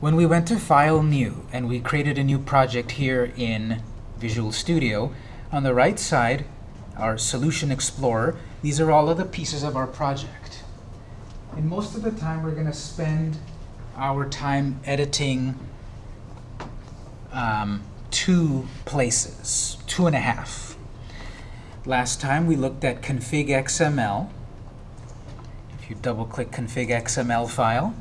When we went to File New and we created a new project here in Visual Studio, on the right side, our Solution Explorer, these are all of the pieces of our project. And most of the time, we're going to spend our time editing um, two places, two and a half. Last time, we looked at config XML. If you double-click config XML file,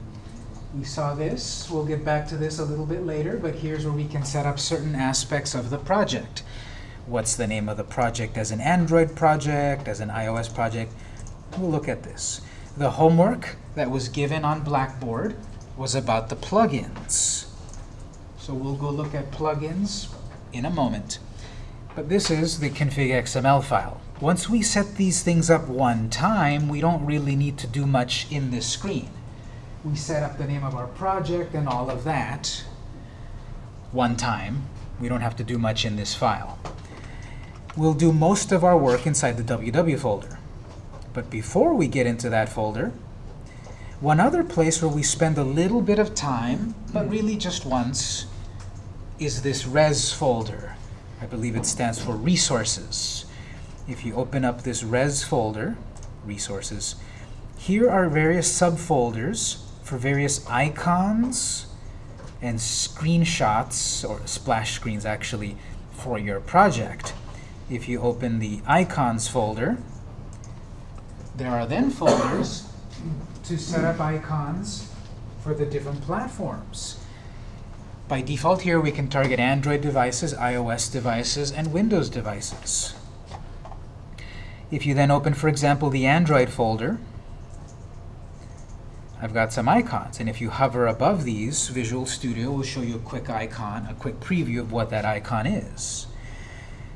we saw this. We'll get back to this a little bit later, but here's where we can set up certain aspects of the project. What's the name of the project as an Android project, as an iOS project? We'll look at this. The homework that was given on Blackboard was about the plugins. So we'll go look at plugins in a moment. But this is the config XML file. Once we set these things up one time, we don't really need to do much in this screen we set up the name of our project and all of that one time. We don't have to do much in this file. We'll do most of our work inside the WW folder. But before we get into that folder, one other place where we spend a little bit of time, but really just once, is this res folder. I believe it stands for resources. If you open up this res folder, resources, here are various subfolders for various icons and screenshots, or splash screens actually, for your project. If you open the icons folder, there are then folders to set up icons for the different platforms. By default here, we can target Android devices, iOS devices, and Windows devices. If you then open, for example, the Android folder, I've got some icons. And if you hover above these, Visual Studio will show you a quick icon, a quick preview of what that icon is.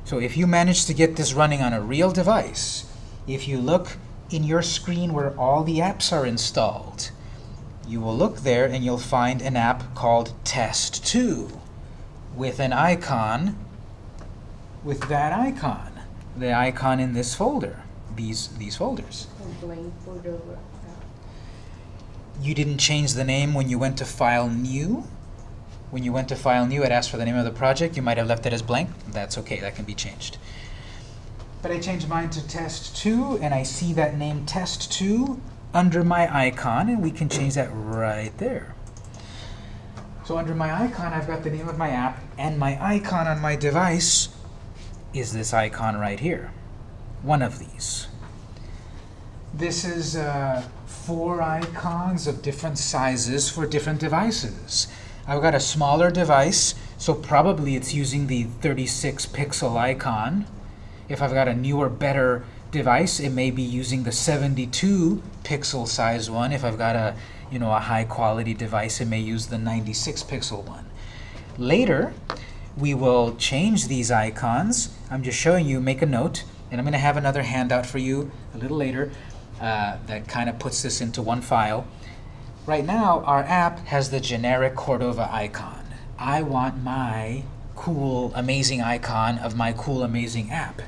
So if you manage to get this running on a real device, if you look in your screen where all the apps are installed, you will look there and you'll find an app called Test2 with an icon with that icon, the icon in this folder, these, these folders. You didn't change the name when you went to File New. When you went to File New, it asked for the name of the project. You might have left it as blank. That's OK. That can be changed. But I changed mine to Test2, and I see that name Test2 under my icon, and we can change that right there. So under my icon, I've got the name of my app, and my icon on my device is this icon right here, one of these. This is uh, four icons of different sizes for different devices. I've got a smaller device, so probably it's using the 36 pixel icon. If I've got a newer, better device, it may be using the 72 pixel size one. If I've got a, you know, a high quality device, it may use the 96 pixel one. Later, we will change these icons. I'm just showing you, make a note, and I'm going to have another handout for you a little later uh, that kind of puts this into one file. Right now, our app has the generic Cordova icon. I want my cool, amazing icon of my cool, amazing app.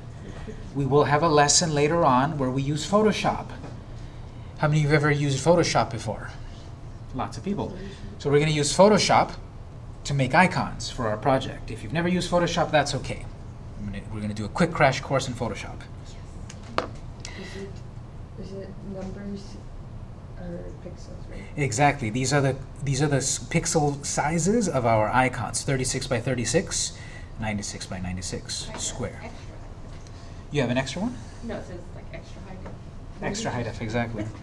We will have a lesson later on where we use Photoshop. How many of you have ever used Photoshop before? Lots of people. So we're going to use Photoshop to make icons for our project. If you've never used Photoshop, that's OK. we're going to do a quick crash course in Photoshop. Is it numbers or pixels, right? Exactly. These are the these are the pixel sizes of our icons. 36 by 36, 96 by 96 square. Extra. You have an extra one? No, it says like extra high def. Extra high def, exactly.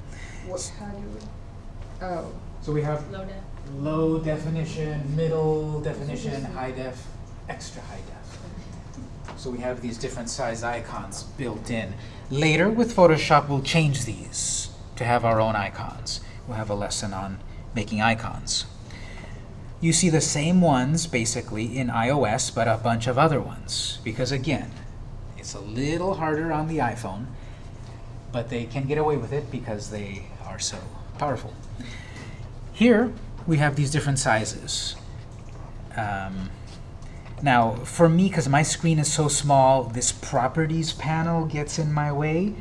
What, how do we, oh, So we have low def. low definition, middle definition, high def, extra high def. So we have these different size icons built in. Later, with Photoshop, we'll change these to have our own icons. We'll have a lesson on making icons. You see the same ones, basically, in iOS, but a bunch of other ones. Because, again, it's a little harder on the iPhone, but they can get away with it because they are so powerful. Here, we have these different sizes. Um, now, for me, because my screen is so small, this Properties panel gets in my way.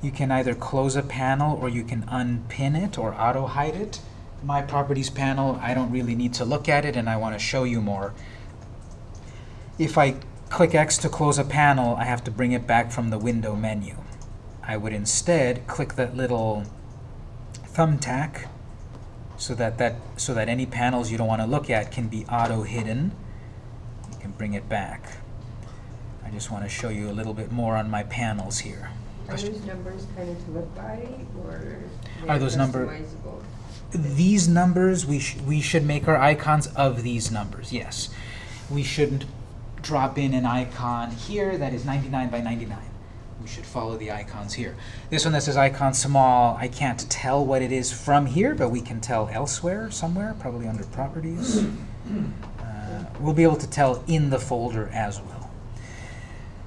You can either close a panel or you can unpin it or auto-hide it. My Properties panel, I don't really need to look at it, and I want to show you more. If I click X to close a panel, I have to bring it back from the window menu. I would instead click that little thumbtack so that, that, so that any panels you don't want to look at can be auto-hidden. Bring it back. I just want to show you a little bit more on my panels here. Are those numbers kind of to live by, or? Are those number- These numbers, we, sh we should make our icons of these numbers, yes. We shouldn't drop in an icon here that is 99 by 99. We should follow the icons here. This one that says icon small, I can't tell what it is from here, but we can tell elsewhere, somewhere, probably under properties. Uh, we'll be able to tell in the folder as well.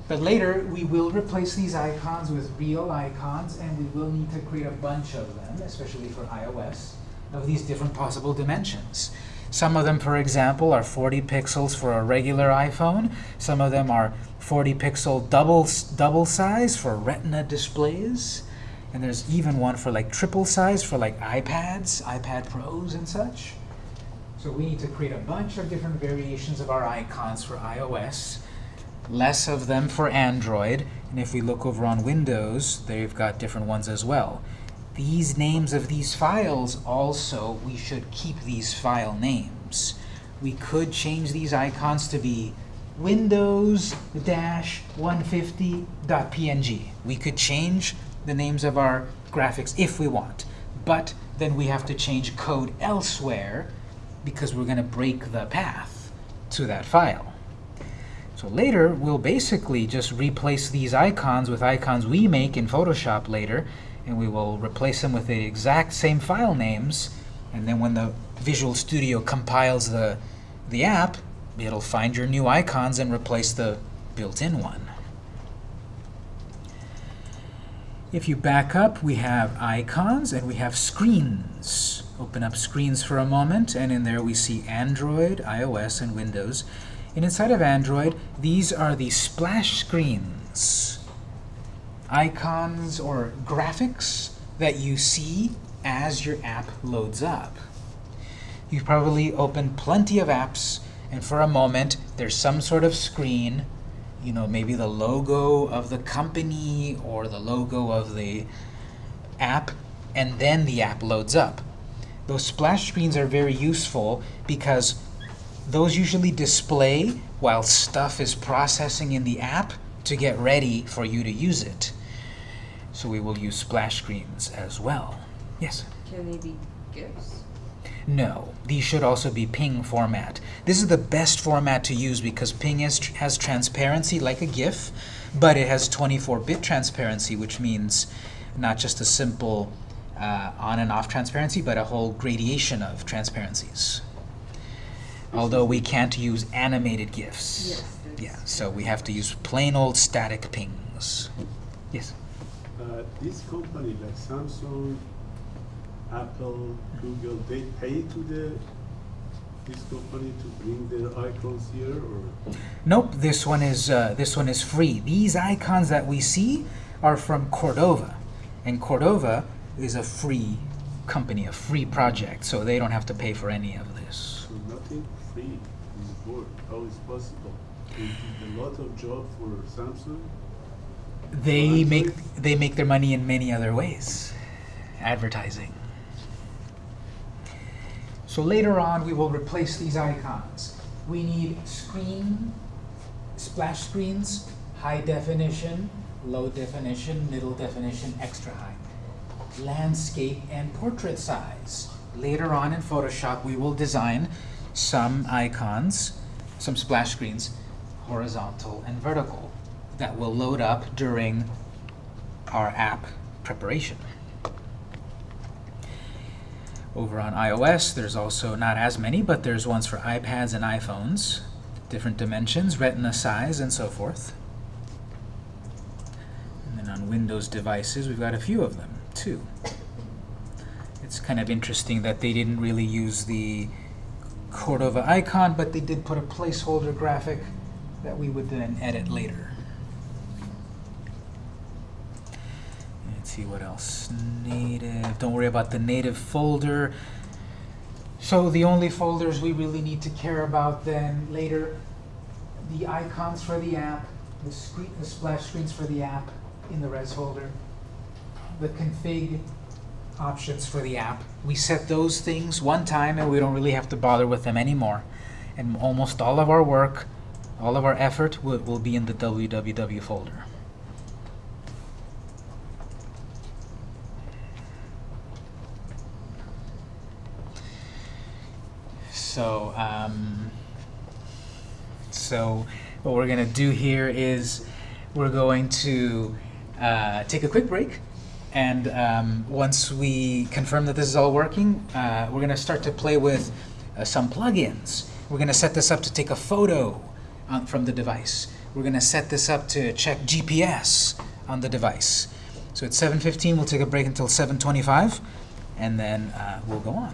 But later, we will replace these icons with real icons, and we will need to create a bunch of them, especially for iOS, of these different possible dimensions. Some of them, for example, are 40 pixels for a regular iPhone. Some of them are 40 pixel double, double size for Retina displays. And there's even one for like triple size for like iPads, iPad Pros and such. So we need to create a bunch of different variations of our icons for iOS, less of them for Android, and if we look over on Windows, they've got different ones as well. These names of these files also, we should keep these file names. We could change these icons to be Windows-150.png. We could change the names of our graphics if we want, but then we have to change code elsewhere because we're going to break the path to that file. So later, we'll basically just replace these icons with icons we make in Photoshop later, and we will replace them with the exact same file names, and then when the Visual Studio compiles the, the app, it'll find your new icons and replace the built-in one. If you back up, we have icons and we have screens. Open up screens for a moment, and in there we see Android, iOS, and Windows. And inside of Android, these are the splash screens. Icons or graphics that you see as your app loads up. You've probably opened plenty of apps, and for a moment, there's some sort of screen you know, maybe the logo of the company or the logo of the app, and then the app loads up. Those splash screens are very useful because those usually display while stuff is processing in the app to get ready for you to use it. So we will use splash screens as well. Yes? Can they be GIFs? No, these should also be ping format. This is the best format to use because ping is, has transparency like a GIF, but it has 24-bit transparency, which means not just a simple uh, on and off transparency, but a whole gradation of transparencies. Although we can't use animated GIFs. Yes. Yeah, so we have to use plain old static pings. Yes? Uh, This company, like Samsung, Apple, Google, they pay to the, this company to bring their icons here, or? Nope, this one is uh, this one is free. These icons that we see are from Cordova, and Cordova is a free company, a free project, so they don't have to pay for any of this. So nothing free in is work, how is possible? They did a lot of job for Samsung, They Well, make they make their money in many other ways, advertising. So later on, we will replace these icons. We need screen, splash screens, high definition, low definition, middle definition, extra high, landscape, and portrait size. Later on in Photoshop, we will design some icons, some splash screens, horizontal and vertical, that will load up during our app preparation. Over on iOS, there's also not as many, but there's ones for iPads and iPhones, different dimensions, retina size, and so forth. And then on Windows devices, we've got a few of them, too. It's kind of interesting that they didn't really use the Cordova icon, but they did put a placeholder graphic that we would then edit later. Let's see what else. Native. Don't worry about the native folder. So the only folders we really need to care about then later, the icons for the app, the screen, the splash screens for the app in the res folder, the config options for the app. We set those things one time and we don't really have to bother with them anymore. And almost all of our work, all of our effort will, will be in the www folder. So, um, so what we're going to do here is we're going to uh, take a quick break. And um, once we confirm that this is all working, uh, we're going to start to play with uh, some plugins. We're going to set this up to take a photo on, from the device. We're going to set this up to check GPS on the device. So at 7.15, we'll take a break until 7.25, and then uh, we'll go on.